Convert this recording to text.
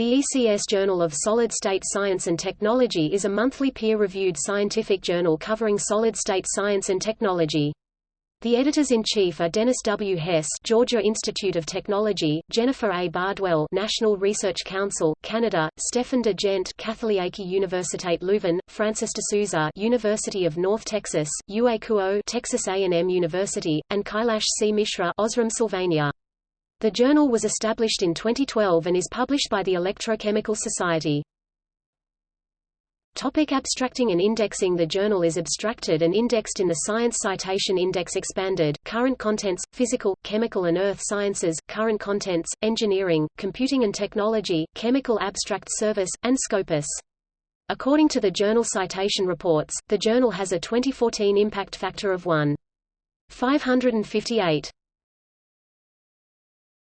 The ECS Journal of Solid-State Science and Technology is a monthly peer-reviewed scientific journal covering solid-state science and technology. The editors-in-chief are Dennis W. Hess Georgia Institute of Technology, Jennifer A. Bardwell National Research Council, Canada, Stefan De Gendt Katholieke Universiteit Leuven, Francis D'Souza University of North Texas, Kuo Texas A&M University, and Kailash C. Mishra Osram, Sylvania. The journal was established in 2012 and is published by the Electrochemical Society. Topic abstracting and indexing The journal is abstracted and indexed in the Science Citation Index Expanded, Current Contents, Physical, Chemical and Earth Sciences, Current Contents, Engineering, Computing and Technology, Chemical Abstract Service, and Scopus. According to the Journal Citation Reports, the journal has a 2014 impact factor of 1.558.